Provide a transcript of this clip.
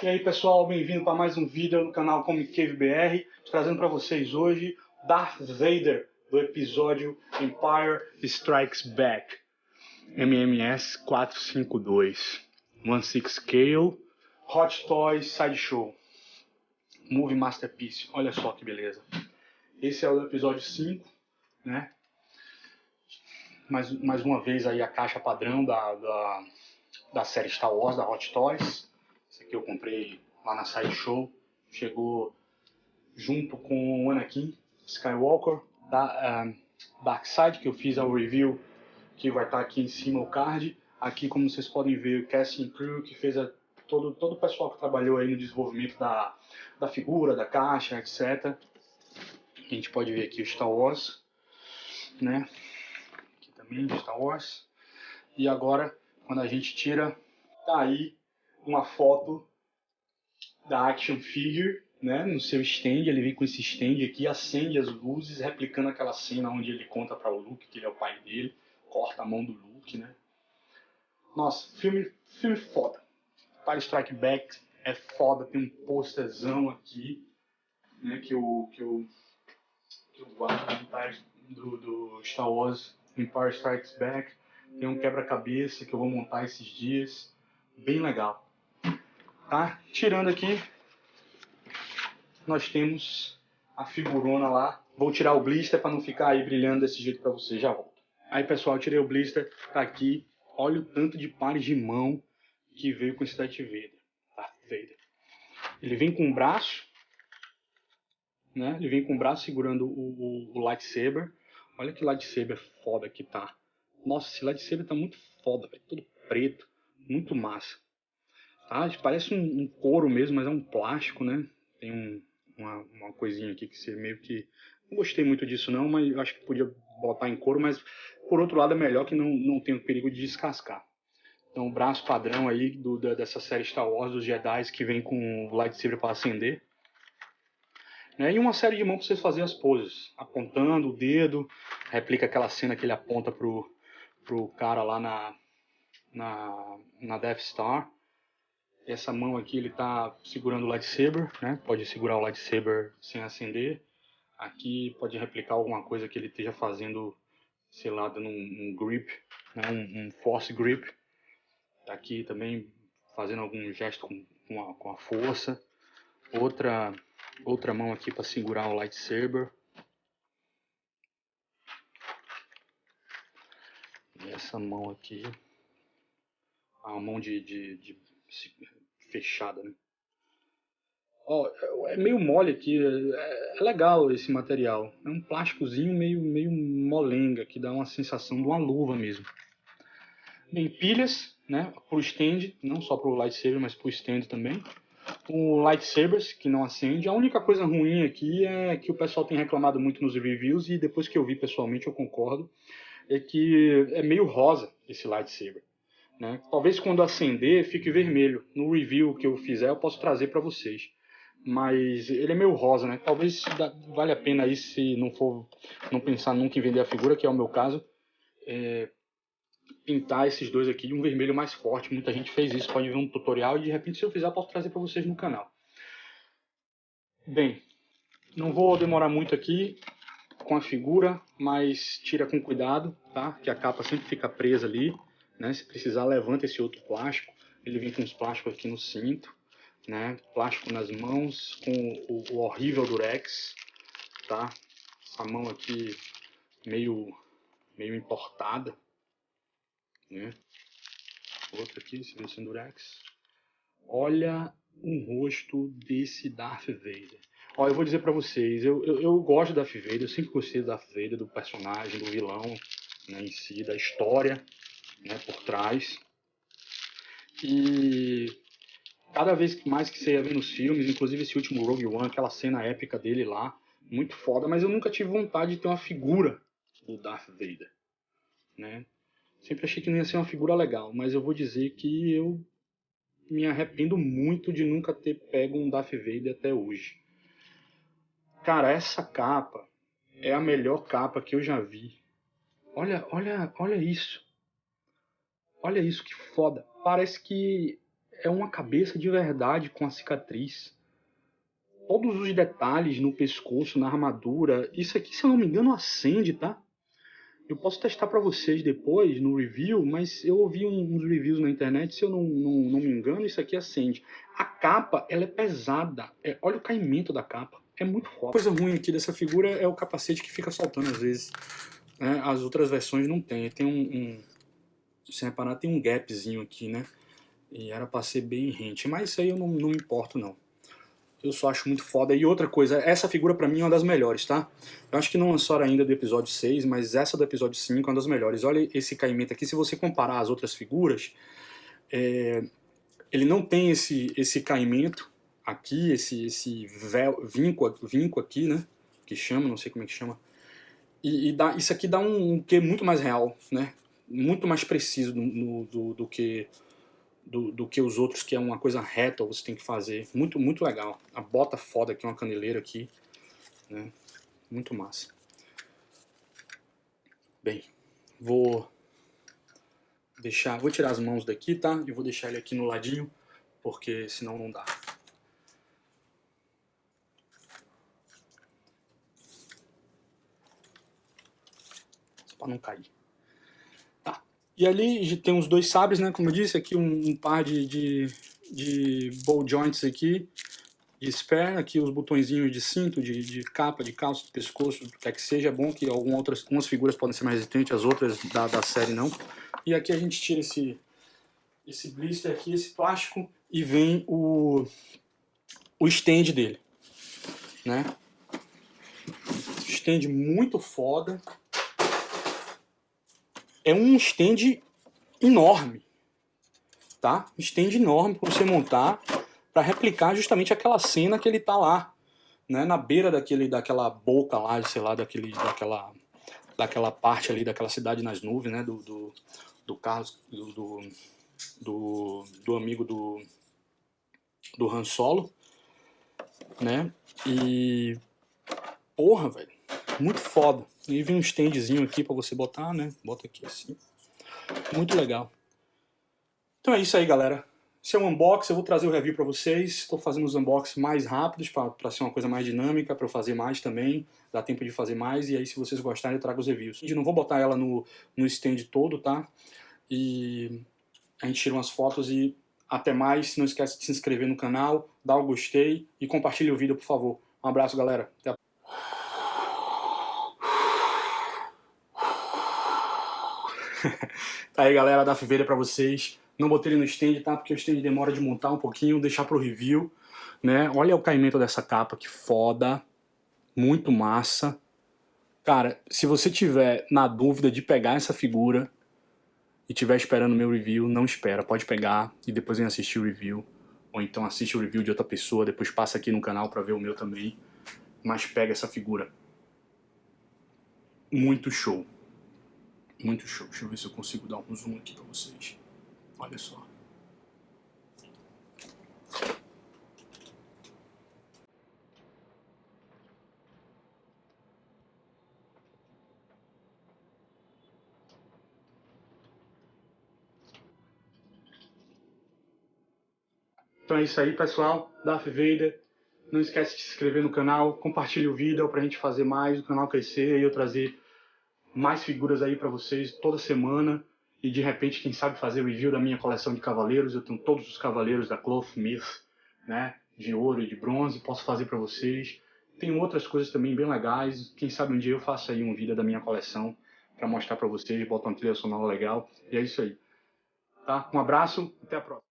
E aí pessoal, bem-vindo para mais um vídeo no canal Comic Cave BR, trazendo para vocês hoje Darth Vader do episódio Empire Strikes Back, MMS 452, One Six Scale, Hot Toys Sideshow, Movie Masterpiece, olha só que beleza. Esse é o episódio 5, né? Mais, mais uma vez aí a caixa padrão da, da, da série Star Wars, da Hot Toys aqui eu comprei lá na Sideshow. Chegou junto com o Anakin Skywalker da uh, Dark Side, que eu fiz ao review, que vai estar aqui em cima o card. Aqui, como vocês podem ver, o casting crew que fez a, todo, todo o pessoal que trabalhou aí no desenvolvimento da, da figura, da caixa, etc. A gente pode ver aqui o Star Wars, né? Aqui também Star Wars. E agora, quando a gente tira, tá aí uma foto da action figure, né, no seu stand, ele vem com esse stand aqui, acende as luzes, replicando aquela cena onde ele conta para o Luke que ele é o pai dele, corta a mão do Luke, né. Nossa, filme, filme foda. Empire Strike Back é foda, tem um posterzão aqui, né, que eu, que eu, que guardo do, do Star Wars Empire Strikes Back. Tem um quebra-cabeça que eu vou montar esses dias, bem legal. Tá? Tirando aqui, nós temos a figurona lá. Vou tirar o blister para não ficar aí brilhando desse jeito para você. Já volto. Aí, pessoal, tirei o blister. Tá aqui. Olha o tanto de pares de mão que veio com esse Darth Vader. Darth Vader. Ele vem com o braço. Né? Ele vem com o braço segurando o, o, o lightsaber. Olha que lightsaber foda que tá. Nossa, esse lightsaber tá muito foda, velho. Todo preto. Muito massa. Tá? Parece um, um, couro mesmo, mas é um plástico, né? Tem um, uma, uma coisinha aqui que você meio que... Não gostei muito disso não, mas acho que podia botar em couro, mas por outro lado é melhor que não, não tem o perigo de descascar. Então o braço padrão aí do, da, dessa série Star Wars, dos Jedi, que vem com o lightsaber para acender. Né? E uma série de mãos para você fazer as poses, apontando o dedo, replica aquela cena que ele aponta pro, pro cara lá na, na, na Death Star. Essa mão aqui ele está segurando o lightsaber, né? Pode segurar o lightsaber sem acender. Aqui pode replicar alguma coisa que ele esteja fazendo, sei lá, dando um, um grip, né? um, um, force grip. Aqui também fazendo algum gesto com, com, a, com a força. Outra, outra mão aqui para segurar o lightsaber. E essa mão aqui, a mão de, de, de fechada, né? Ó, é meio mole aqui, é, é, legal esse material. É um plásticozinho meio, meio molenga, que dá uma sensação de uma luva mesmo. Bem, pilhas, né, pro stand, não só pro lightsaber, mas pro stand também. O lightsabers, que não acende. A única coisa ruim aqui é que o pessoal tem reclamado muito nos reviews, e depois que eu vi pessoalmente eu concordo, é que é meio rosa esse lightsaber. Né? Talvez quando acender fique vermelho. No review que eu fizer eu posso trazer para vocês. Mas ele é meio rosa, né? Talvez vale a pena aí se não for não pensar nunca em vender a figura, que é o meu caso, é, pintar esses dois aqui de um vermelho mais forte. Muita gente fez isso, pode ver um tutorial e de repente se eu fizer eu posso trazer para vocês no canal. Bem, não vou demorar muito aqui com a figura, mas tira com cuidado, tá? Que a capa sempre fica presa ali. Né? Se precisar, levanta esse outro plástico. Ele vem com os plásticos aqui no cinto, né? Plástico nas mãos, com o, o horrível durex, tá? Essa mão aqui meio, meio importada, né? Outra aqui, se vê sem durex. Olha o rosto desse Darth Vader. Ó, eu vou dizer pra vocês, eu, eu, eu gosto da Darth Vader, eu sempre gostei do Darth Vader, do personagem, do vilão, né, em si, da história, né, por trás. E cada vez mais que você ia ver nos filmes, inclusive esse último Rogue One, aquela cena épica dele lá, muito foda, mas eu nunca tive vontade de ter uma figura do Darth Vader, né? Sempre achei que não ia ser uma figura legal, mas eu vou dizer que eu me arrependo muito de nunca ter pego um Darth Vader até hoje. Cara, essa capa é a melhor capa que eu já vi. Olha, olha, olha isso. Olha isso que foda. Parece que é uma cabeça de verdade com a cicatriz. Todos os detalhes no pescoço, na armadura. Isso aqui, se eu não me engano, acende, tá? Eu posso testar para vocês depois no review, mas eu ouvi uns reviews na internet, se eu não, não, não me engano, isso aqui acende. A capa, ela é pesada. É, olha o caimento da capa. É muito foda. A coisa ruim aqui dessa figura é o capacete que fica soltando às vezes. Né? As outras versões não tem. Tem um, um... Se reparar, tem um gapzinho aqui, né? E era pra ser bem rente. Mas isso aí eu não, não me importo, não. Eu só acho muito foda. E outra coisa, essa figura pra mim é uma das melhores, tá? Eu acho que não lançaram ainda do episódio 6, mas essa do episódio 5 é uma das melhores. Olha esse caimento aqui, se você comparar as outras figuras, é... ele não tem esse, esse caimento aqui, esse, esse véu, vinco, vinco aqui, né? Que chama, não sei como é que chama. E, e dá, isso aqui dá um, um que muito mais real, né? Muito mais preciso do, do que do, do, que os outros, que é uma coisa reta, você tem que fazer. Muito, muito legal. A bota foda aqui, uma caneleira aqui. Né? Muito massa. Bem, vou deixar, vou tirar as mãos daqui, tá? E vou deixar ele aqui no ladinho, porque senão não dá. Para não cair. E ali tem os dois sabres, né? Como eu disse, aqui um, um par de, de, de ball joints aqui, de spare, aqui os botõezinhos de cinto, de, de capa, de calça, de pescoço, o que quer que seja. É bom que algumas, outras, algumas figuras podem ser mais resistentes, as outras da, da série não. E aqui a gente tira esse, esse blister aqui, esse plástico, e vem o, o stand dele, né? Stand muito foda, é um stand enorme, tá? Um stand enorme para você montar para replicar justamente aquela cena que ele tá lá, né? Na beira daquele, daquela boca lá, sei lá, daquele, daquela, daquela parte ali, daquela cidade nas nuvens, né? Do, do, do Carlos, do, do, do amigo do, do Han Solo, né? E porra, velho, muito foda. E vem um standzinho aqui para você botar, né? Bota aqui assim. Muito legal. Então é isso aí, galera. Esse é um unboxing, eu vou trazer o review para vocês. Estou fazendo os unboxings mais rápidos para ser uma coisa mais dinâmica, para eu fazer mais também. Dá tempo de fazer mais e aí se vocês gostarem eu trago os reviews. Eu não vou botar ela no, no stand todo, tá? E a gente tira umas fotos e até mais. Não esquece de se inscrever no canal, dar o gostei e compartilhe o vídeo, por favor. Um abraço, galera. Até a tá aí galera, da Fiveira pra vocês. Não botei ele no stand, tá? Porque o stand demora de montar um pouquinho, deixar pro review, né? Olha o caimento dessa capa, que foda. Muito massa. Cara, se você tiver na dúvida de pegar essa figura e tiver esperando meu review, não espera. Pode pegar e depois vem assistir o review. Ou então assiste o review de outra pessoa, depois passa aqui no canal pra ver o meu também. Mas pega essa figura. Muito show. Muito show. Deixa eu ver se eu consigo dar um zoom aqui pra vocês. Olha só. Então é isso aí, pessoal. Darth Vader. Não esquece de se inscrever no canal, compartilhe o vídeo pra gente fazer mais, o canal crescer e eu trazer mais figuras aí para vocês toda semana e de repente, quem sabe, fazer review da minha coleção de cavaleiros. Eu tenho todos os cavaleiros da Cloth Myth, né, de ouro e de bronze, posso fazer para vocês. Tem outras coisas também bem legais. Quem sabe um dia eu faço aí um vídeo da minha coleção para mostrar para vocês, botar uma trilha sonora legal. E é isso aí. Tá? Um abraço, até a próxima.